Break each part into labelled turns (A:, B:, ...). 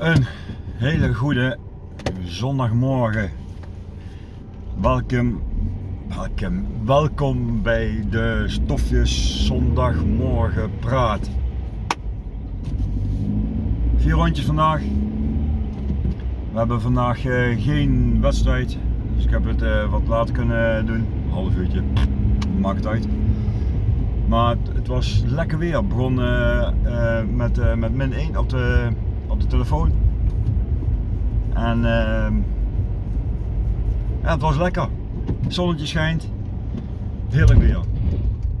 A: Een hele goede zondagmorgen. Welkom, welkom, welkom bij de Stofjes Zondagmorgen Praat. Vier rondjes vandaag. We hebben vandaag eh, geen wedstrijd, dus ik heb het eh, wat later kunnen doen. Een half uurtje, maakt uit. Maar het, was lekker weer. Het begon eh, met, met min 1 op de, de telefoon. En ehm, ja, het was lekker. Het zonnetje schijnt. Heerlijk weer.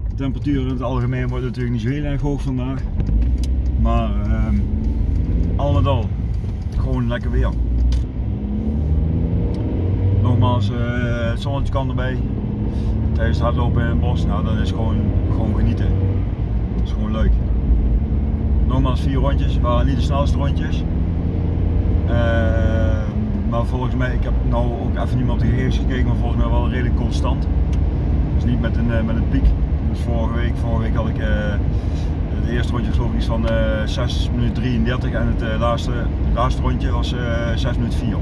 A: De temperatuur in het algemeen wordt natuurlijk niet zo heel erg hoog vandaag. Maar ehm, al met al, gewoon lekker weer. Nogmaals, eh, het zonnetje kan erbij. Tijdens het hardlopen in het bos, nou dan is gewoon, gewoon genieten. Dat is gewoon leuk. Nogmaals vier rondjes, waren niet de snelste rondjes. Eh, maar volgens mij, ik heb nou ook even niet meer op de gegevens gekeken, maar volgens mij wel redelijk constant. Dus niet met een, eh, met een piek. Dus vorige week, vorige week had ik uh, het eerste rondje geloof ik van uh, 6 minuten 33 en het laatste, laatste rondje was 6 minuten 4.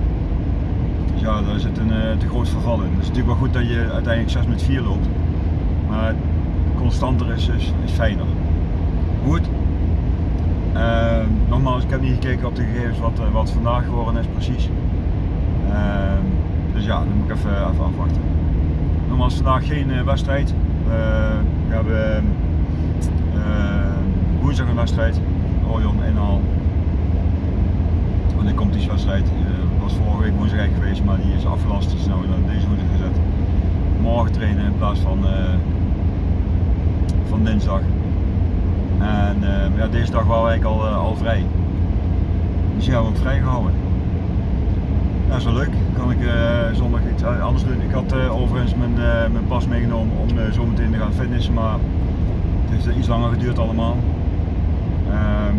A: Dus ja, daar zit een te groot verval in. Het is natuurlijk wel goed dat je uiteindelijk 6 met 4 loopt. Maar constanter is, is, is fijner. Goed. Uh, nogmaals, ik heb niet gekeken op de gegevens wat, uh, wat vandaag geworden is precies. Ehm, dus ja, dan moet ik even, even afwachten. Nogmaals, vandaag geen uh, wedstrijd. we hebben woensdag een wedstrijd. Orion inhaal. Want komt die wedstrijd was vorige week woensdag geweest, maar die is afgelast. Dus nou naar deze woensdag gezet. Morgen trainen in plaats van, uh, van dinsdag. En uh, ja, deze dag waren we eigenlijk al, uh, al vrij. Dus die hebben we ook vrij gehouden. Dat is wel leuk. Kan ik zondag iets anders doen. Ik had overigens mijn, mijn pas meegenomen om zo meteen te gaan fitnessen, maar het heeft iets langer geduurd allemaal. Ehm,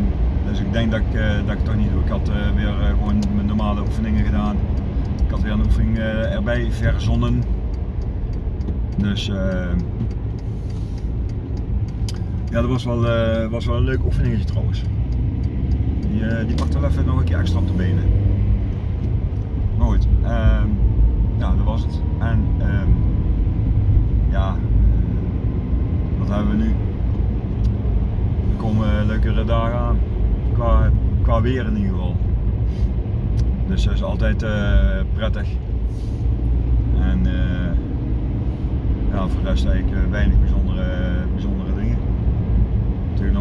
A: dus ik denk dat ik, dat ik het toch niet doe. Ik had weer gewoon mijn normale oefeningen gedaan. Ik had weer een oefening erbij verzonnen. Dus ja, dat was wel, was wel een leuk oefeningetje trouwens. Die, die pakt wel even nog een keer extra op de benen. Maar goed, ehm, ja, dat was het. En um, ja, wat hebben we nu? Er komen leukere dagen aan qua, qua weer in ieder geval. Dus dat is altijd uh, prettig. En uh, ja, voor de rest eigenlijk uh, weinig bijzondere,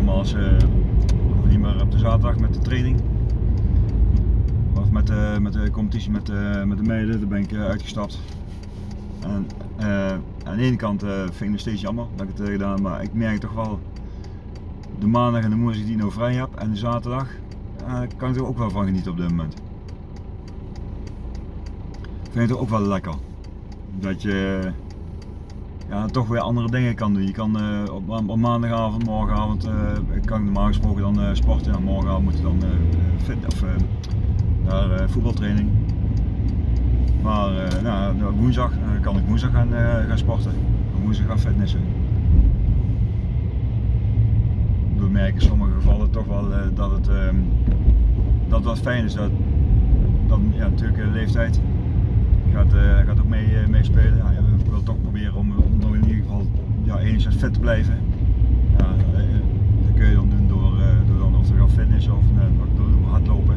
A: nogmaals, hoef niet meer op de zaterdag met de training. Of met de, met de competitie met de, met de meiden, daar ben ik uitgestapt. En aan de ene kant vind ik het steeds jammer dat ik het gedaan, maar ik merk toch wel de maandag en de woensdag die ik nou vrij heb en de zaterdag kan ik er ook wel van genieten op dit moment. Ik vind het ook wel lekker. Dat je ja, toch weer andere dingen kan doen. Je kan uh, op, op, maandagavond, morgenavond, uh, kan ik normaal gesproken dan sporten. Ja, morgenavond moet je dan fit, of, naar voetbaltraining. Maar nou, woensdag kan ik woensdag gaan, gaan sporten. Woensdag gaan fitnessen we merken in sommige gevallen toch wel uh, dat het uh, dat wat fijn is. Dat, dat ja, natuurlijk de leeftijd gaat, uh, gaat ook mee, uh, meespelen. Ja, ik wil toch proberen om, ja, enigszins fit te blijven. Ja, dat kun je dan doen door, door dan of te gaan fitnessen of door hardlopen.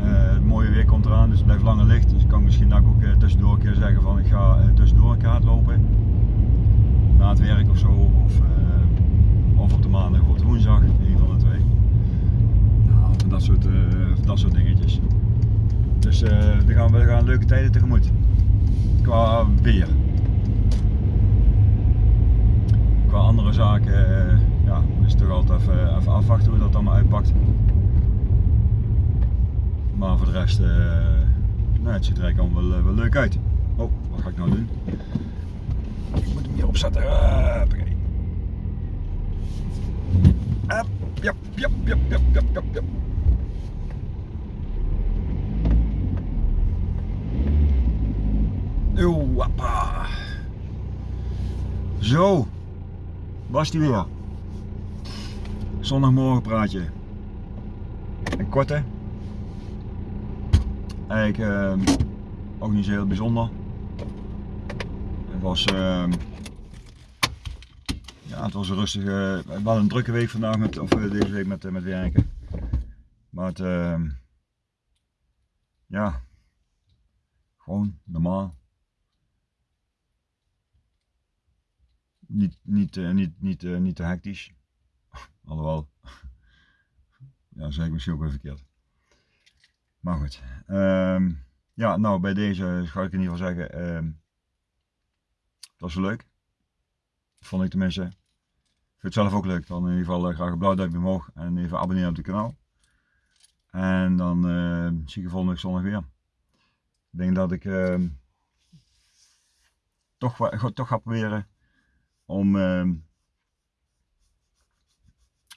A: het mooie weer komt eraan, dus het blijft langer licht. Dus ik kan misschien ook tussendoor een keer zeggen van ik ga tussendoor een keer hardlopen. Na het werk of zo. Of, of op de maandag of op de woensdag, een van de twee. Nou, dat soort, uh, dat soort dingetjes. Dus uh, we, gaan, we gaan leuke tijden tegemoet. Qua weer. Qua andere zaken uh, ja, is toch altijd even, even afwachten hoe dat allemaal uitpakt. Maar voor de rest, uh, nou, het ziet er eigenlijk allemaal wel, wel leuk uit. Oh, wat ga ik nou doen? Ik moet hem hier opzetten. Uh, Up, yep, yep, yep, yep, yep. Oeh, appa. Zo, was die weer. Zondagmorgen praatje. Een korte, eigenlijk ehm, ook niet zo heel bijzonder. Het was, ehm, ja, het was een rustige, wel een drukke week vandaag met, of eh, deze week met, eh, met werken. Maar het, ehm, ja, gewoon normaal. Niet, niet, eh, niet, niet, eh, niet te hectisch. Alhoewel, ja, zeg ik misschien ook weer verkeerd. Maar goed. ehm, ja, nou bij deze ga ik in ieder geval zeggen, ehm, het was wel leuk. Vond ik tenminste. Vind het zelf ook leuk. Dan in ieder geval eh, graag een blauw duimpje omhoog en even abonneren op het kanaal. En dan eh, zie ik je volgende zondag weer. Ik denk dat ik ehm, toch, toch ga proberen om, ehm,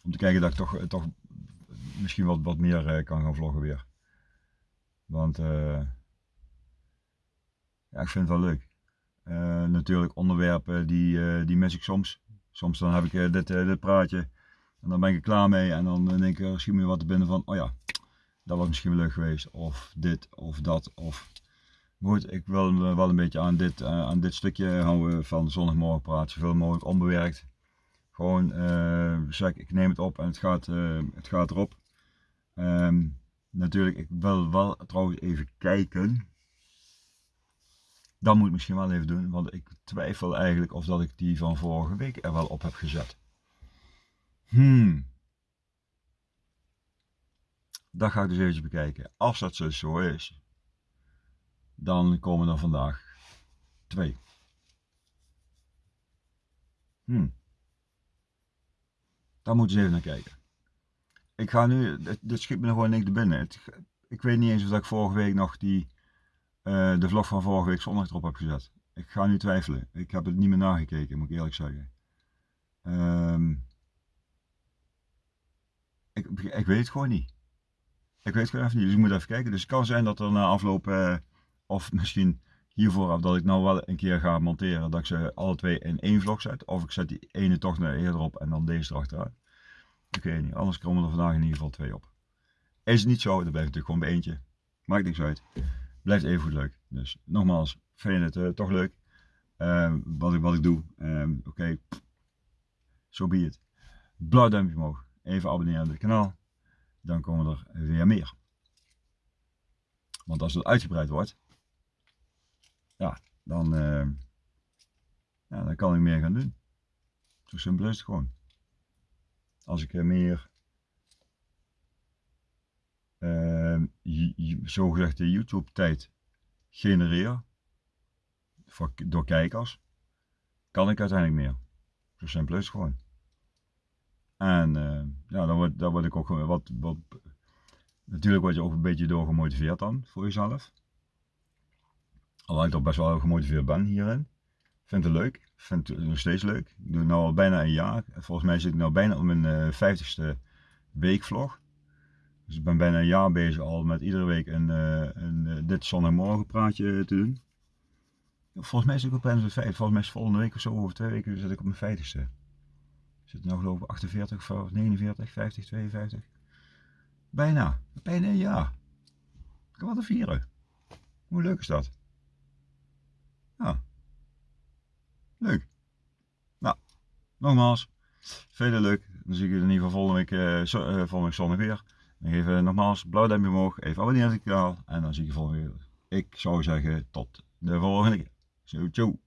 A: om te kijken dat ik toch, toch misschien wat, wat meer eh, kan gaan vloggen weer. Want eh, ja, ik vind het wel leuk. Eh, natuurlijk onderwerpen die, die mis ik soms. Soms dan heb ik dit, dit praatje en dan ben ik er klaar mee en dan denk ik, er schiet me wat te binnen van, oh ja, dat was misschien wel leuk geweest. Of dit of dat. Of... Goed, ik wil me wel een beetje aan dit, eh, aan dit stukje houden van zondagmorgen praat, zoveel mogelijk onbewerkt. Gewoon eh, zeg, ik neem het op en het gaat, eh, het gaat erop. Ehm, natuurlijk, ik wil wel trouwens even kijken. Dat moet ik misschien wel even doen, want ik twijfel eigenlijk of dat ik die van vorige week er wel op heb gezet. Hmm. Dat ga ik dus eventjes bekijken. Als dat zo is, dan komen er vandaag twee. Hmm. Daar moeten ze even naar kijken. Ik ga nu, dit, schiet me nog gewoon niks te binnen. Ik weet niet eens of ik vorige week nog die, eh, de vlog van vorige week zondag erop heb gezet. Ik ga nu twijfelen. Ik heb het niet meer nagekeken, moet ik eerlijk zeggen. Ehm, ik, ik weet het gewoon niet. Ik weet het gewoon even niet, dus ik moet even kijken. Dus het kan zijn dat er na afloop, eh, of misschien hiervoor, dat ik nou wel een keer ga monteren, dat ik ze alle twee in één vlog zet. Of ik zet die ene toch naar eerder op en dan deze erachteraan. Ik weet niet, anders komen er vandaag in ieder geval twee op. Is het niet zo, dan blijft het natuurlijk gewoon bij eentje. Maakt niks uit. Blijft even goed leuk. Dus nogmaals, vind je het eh, toch leuk? Ehm, wat, ik, wat ik doe. Ehm, Oké, zo be het. Blauw duimpje omhoog. Even abonneren op het kanaal. Dan komen er weer meer. Want als het uitgebreid wordt, ja, dan, eh, ja, dan kan ik meer gaan doen. Zo simpel is het gewoon. Als ik er meer uh, zogezegde YouTube tijd genereer voor, door kijkers, kan ik uiteindelijk meer. Zo simpel is het gewoon. En uh, ja, dan word, dan word ik ook wat, wat. Natuurlijk word je ook een beetje door gemotiveerd dan voor jezelf. Alhoewel ik toch best wel gemotiveerd ben hierin. Vind het leuk. Vind het nog steeds leuk. Ik doe het nu al bijna een jaar. Volgens mij zit ik nu bijna op mijn uh, 50ste weekvlog. Dus ik ben bijna een jaar bezig al met iedere week een, uh, een uh, dit zondagmorgen praatje te doen. Volgens mij zit ik op bijna 50. Volgens mij is volgende week of zo, over twee weken zit ik op mijn 50ste. Zit nou geloof ik 48 of 49, 50, 52. Bijna. Bijna een jaar. Ik kan wat te vieren. Hoe leuk is dat? Ja. Leuk. Nou, nogmaals. Veel leuk. Dan zie ik je in ieder geval volgende week, uh, zondag weer. Dan even nogmaals blauw duimpje omhoog. Even abonneren op het kanaal. En dan zie ik je volgende week. Ik zou zeggen tot de volgende keer. Zo, ciao.